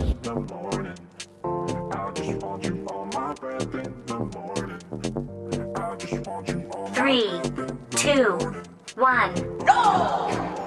in the morning. I just want you on my bed in the morning. I just want you on Three, two, one, go!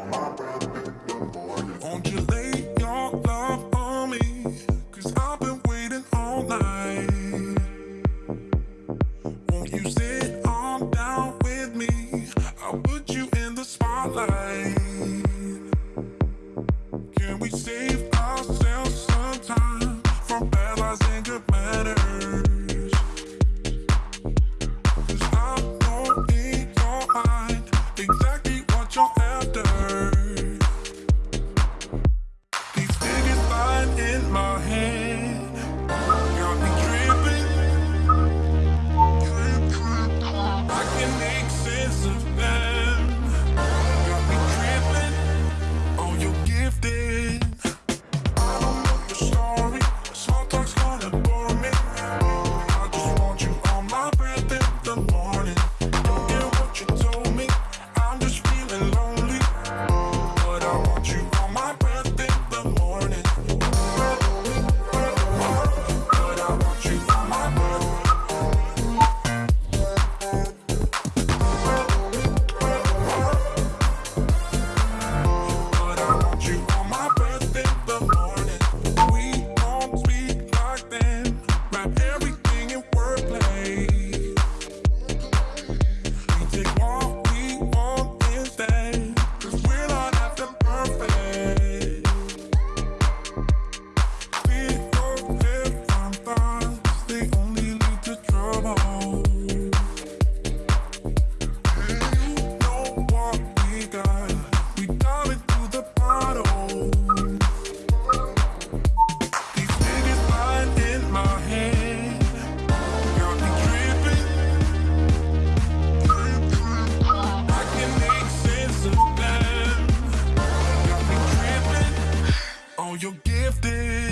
you're gifted.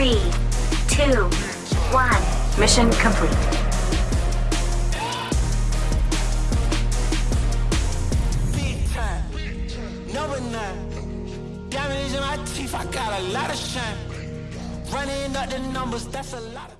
Three, two, one. Mission complete. Diamond is in my teeth, I got a lot of shine. Running up the numbers, that's a lot